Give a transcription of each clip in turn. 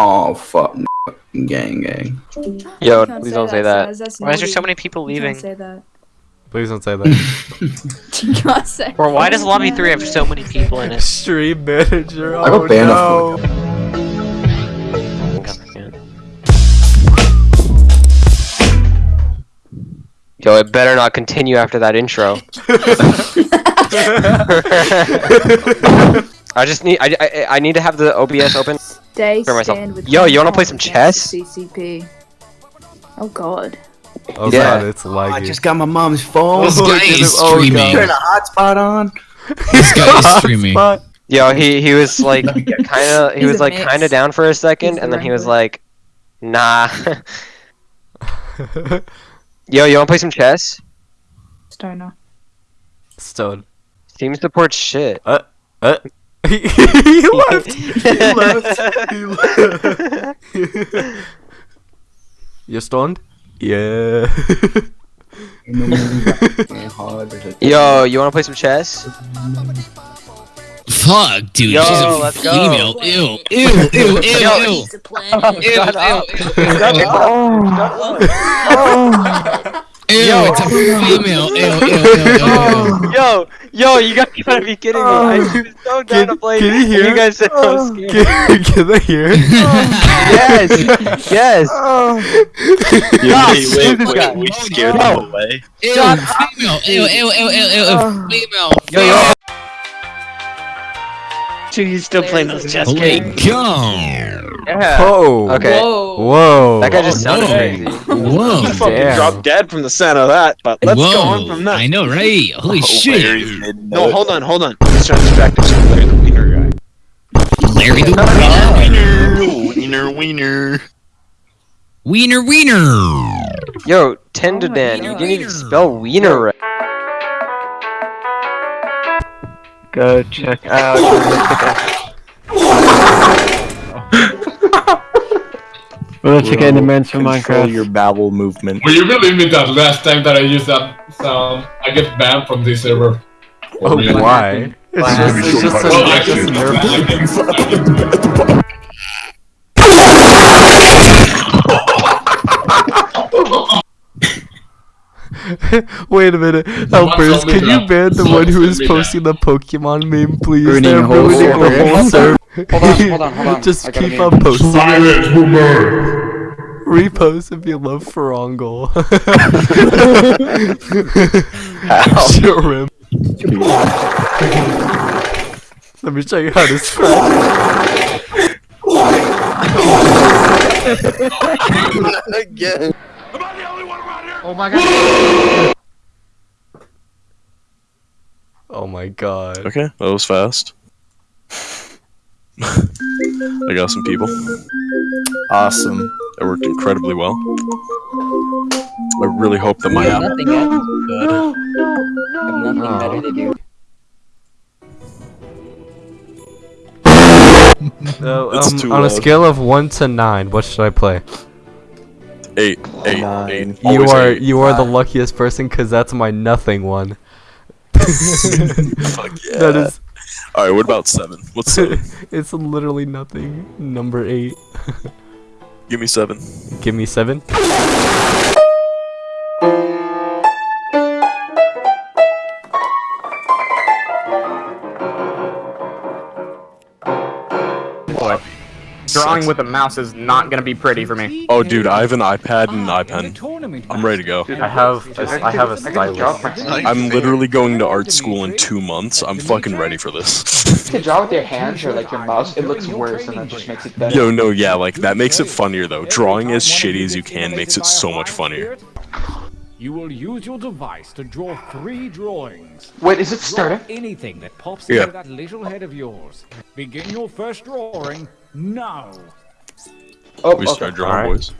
Oh fuck, gang, gang. Yo, You can't please don't say that. Saz, that's Why is there so many people leaving? say that. Please don't say that. You can't say Or why does lobby three have so many people in it? Stream manager. I got Oh banned no. Yo, it better not continue after that intro. I just need I, I, I need to have the OBS open. Stay For myself. with Yo, you wanna play some chess? CCP. Oh god. Oh Yeah. god, it's laggy. I just got my mom's phone. This Look guy is Oh, streaming. Turn a hotspot on. This guy is streaming. Hotspot. Yo, he he was like kind of he He's was like mix. kind of down for a second, He's and then he was like, "Nah." Yo, you wanna play some chess? Stoner. Stone. Team support shit. Uh, uh. He left. He left. He left. you stoned? Yeah. Yo, you wanna play some chess? Fuck, dude. Yo, she's a let's go. female. Ew, ew, ew, ew, ew. Oh, ew, ew, Shut up. ew, ew. Ew, it's a female. Ew, ew, ew, ew, ew. Yo, yo, you guys gotta be kidding me. I was so down Can- to play. can you hear? You guys said I was oh. scared. can, can they hear? yes, yes. Oh. Yeah, wait, wait, wait, wait, we scared no. them away. Ew, female. Ew, ew, ew, ew, ew, female. Yo, yo. Dude, he's still playing those chess Holy games. God. Yeah. Oh. Okay. Whoa. Whoa. That guy just sounded Whoa. crazy. Whoa. fucking Damn. dropped dead from the sound of that, but let's Whoa. go on from that. I know, right? Holy Oh, shit. Larry's No, hold on, hold on. Let's try to distract us from Larry the Wiener guy. Larry the Wiener, wiener, wiener. Wiener Wiener. Yo, Tender Oh my Dan, you didn't even spell wiener right. Go check out. Go check out the Mans from Minecraft. your bowel movement. Will you believe me that last time that I used that sound, I get banned from this server? Oh, Really? why? It's just, it's just Well, I a, just a can- nerf. I can- Wait a minute, helpers, can you ban the one who somebody is that- posting the Pokemon meme, please? Ruining They're whole ruining server. the whole server. Hold on, hold on, hold on. Just I keep on posting. Silence, boomer! Repost if you love Ferongul. Sure, him. Let me show you how to scratch. Again. Oh my god. Oh my god. Okay, that was fast. I got some people. Awesome. That worked incredibly well. I really hope that my app. Nothing yet. No, no, no. I have nothing better to do. So, It's um, too on a scale of 1 to 9, what should I play? Eight, eight, Nine. eight. You Always are eight. you are the luckiest person because that's my nothing one. Fuck yeah. That is Alright, what about seven? What's seven? it's literally nothing. Number 8. Give me seven. Give me 7. Drawing with a mouse is not gonna be pretty for me. Oh, dude, I have an iPad and an ah, iPen. I'm ready to go. I have I have a stylus. I'm literally going to art school in two months. I'm fucking ready for this. To draw with your hands or like your mouse, it looks worse and that just makes it better. Yo, no, yeah, like that makes it funnier though. Drawing as shitty as you can makes it so much funnier. You will use your device to draw three drawings. Wait, is it Draw starting? anything that pops Yeah. into that little head of yours. Begin your first drawing now. Oh, We okay. start drawing, boys.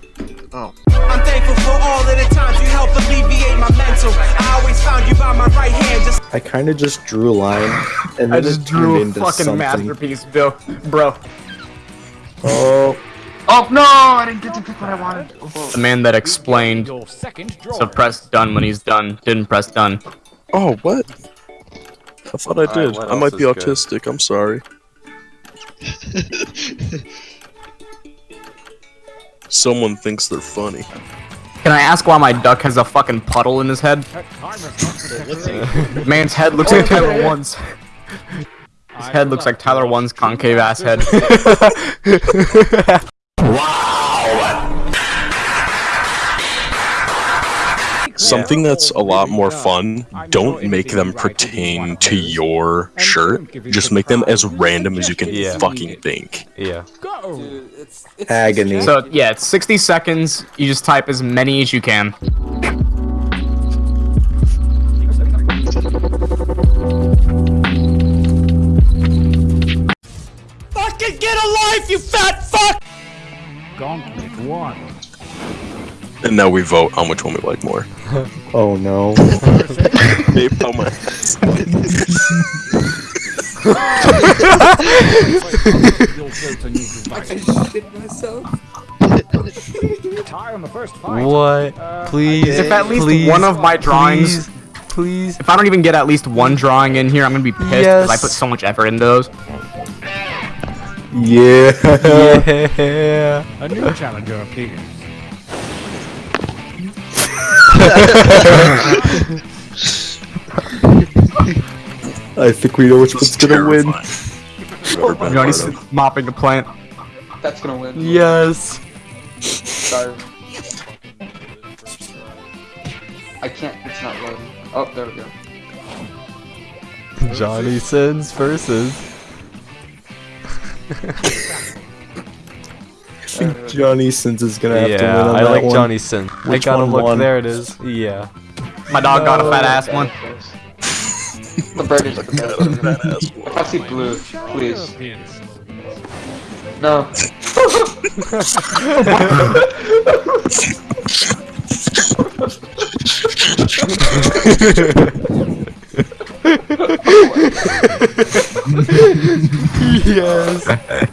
Oh. I'm thankful for all of the times you helped alleviate my mental. I always found you by my right hand, just I kind of just drew a line, and I just it drew a into fucking something. masterpiece, Bill. Bro. Oh, Oh no, I didn't get to pick what I wanted. The man that explained Your. So press done when he's done. Didn't press done. Oh, what? I thought I did. what I might be is good? autistic. I'm sorry. Someone thinks they're funny. Can I ask why my duck has a fucking puddle in his head? Man's head looks like Tyler One's. His head looks like Tyler One's concave ass head. Something that's a lot more fun, don't make them pertain to your shirt. Just make them as random as you can Yeah. fucking think. Yeah. Go! It's agony. So yeah, it's 60 seconds. You just type as many as you can. Fucking get a life, you fat fuck! Gauntlet one. And now we vote on which one we like more. oh no. Babe, how much? Tie on the first fight. What? Please. If at least please, one of my drawings, Please. please. if I don't even get at least one drawing in here, I'm gonna be pissed because I put so much effort into those. Yeah. Yeah. A new challenger appears. I think we know which one's gonna win. Johnny's mopping the plant. That's gonna win. Yes. Sorry. I can't. It's not loading. Oh, there we go. Johnny Sins versus. I think Johnny Sins is gonna have to win Yeah, on I that like one. Johnny Sins. I Which gotta one look. won? There it is. Yeah. My dog got a fat ass uh, one. The bird is the best. If I see blue, please. No. yes.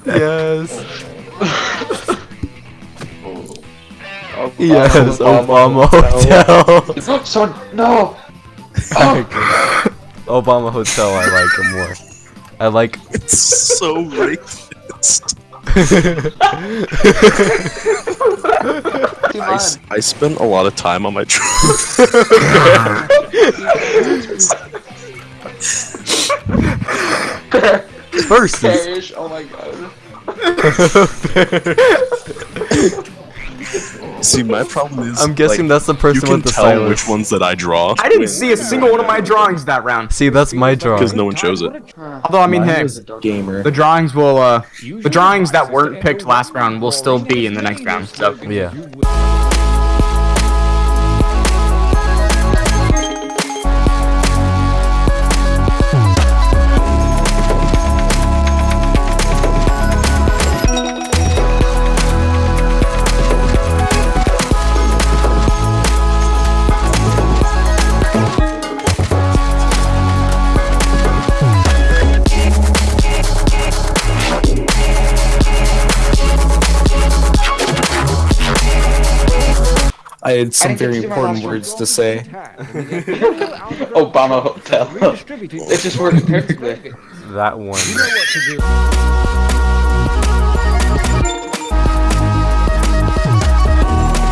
Yes. Yes. Obama Hotel. Someone, no. Obama Hotel. I like it more. I like. It's so racist. I spent a lot of time on my Versus. Perish. Oh my god. See, my problem is. I'm guessing like, that's the person with the. you can with the tell silence. which ones that I draw. I didn't see a single one of my drawings that round. See, that's my drawing. Because no one chose it. Although I mean, Mine hey, gamer. the drawings will uh, the drawings that weren't picked last round will still be in the next round. So Yeah. I had some very to do my important words to say. Obama Hotel. it just worked perfectly. That one.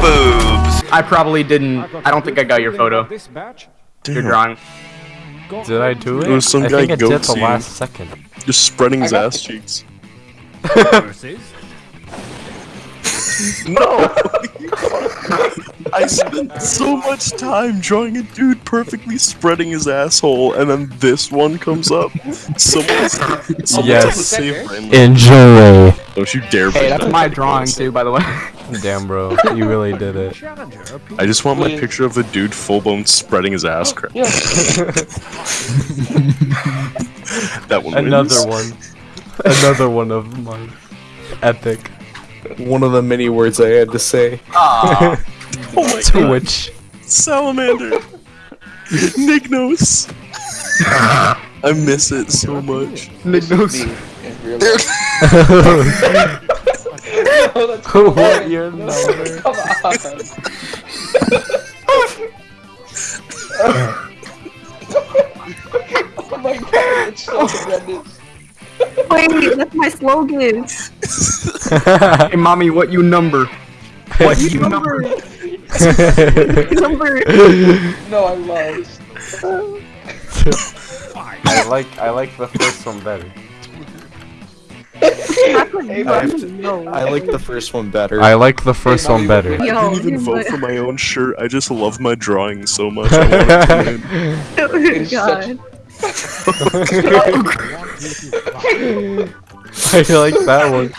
Boobs. I probably didn't. I don't think I got your photo, This batch. your drawing. Did I do it? It was some I guy think I did the last second. Just spreading his ass cheeks. Versus. No! I spent so much time drawing a dude perfectly spreading his asshole, and then this one comes up. Someone's, someone's Yes. on the. Enjoy. Don't you dare Hey, that's that my drawing boys. too, by the way. Damn, bro, you really did it. I just want my picture of the dude full blown spreading his ass crack. That one Another wins. one. Another one of mine. Epic. One of the many words I had to say. Oh my god. Twitch. Salamander. Nignos. I miss it so much. Nignos. knows. In real life. what your number? Come on. oh my god, it's so. Wait, that's my slogan. Hey, mommy, what you number? What you number? Number. No, I lost. I like I like the first one better. I, to- I like the first one better. I like the first one better. I didn't even vote like- for my own shirt. I just love my drawing so much. I oh want it to win. Oh It's god. I like that one.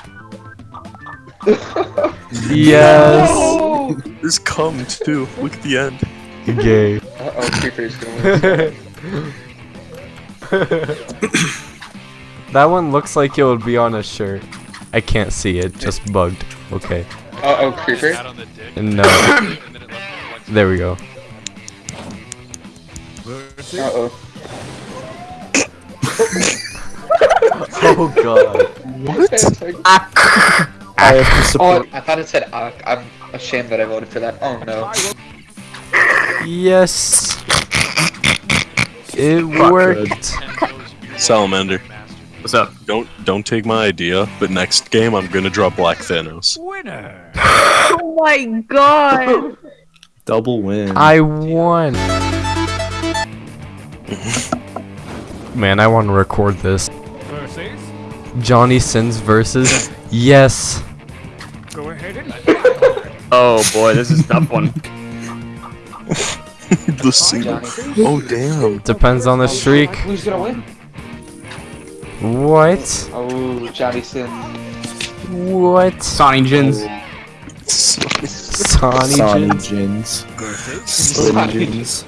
Yes. Oh! There's cum too. Look at the end. Gay. Uh oh, Creeper's gonna that one looks like it would be on a shirt. I can't see it, just bugged. Okay. Uh oh, Creeper. No. There we go. Uh oh. Oh god. What? Ah. I have to Oh. I thought it said Ak. I'm ashamed that I voted for that. Oh no. Yes. It worked. Salamander. What's up? Don't don't take my idea, but next game I'm gonna draw Black Thanos. Winner. Oh my god. Double win. I won. Man, I want to record this. Versus. Johnny Sins versus yes. Go ahead and. Oh boy, this is a tough one. the single. Oh damn. Depends on the streak. Who's gonna win? What? Oh, Johnny Sin. What? Sonny Jins. Sonny Sonny Jins. Jins. Sonny Jins.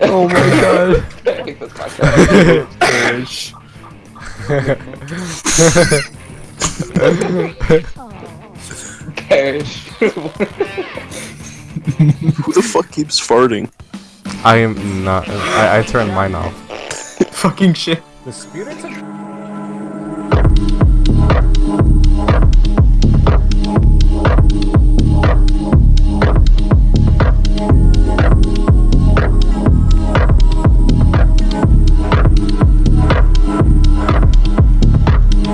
Oh my god. Who the fuck keeps farting? I am not. I, I turned mine off. Fucking shit. The spirits of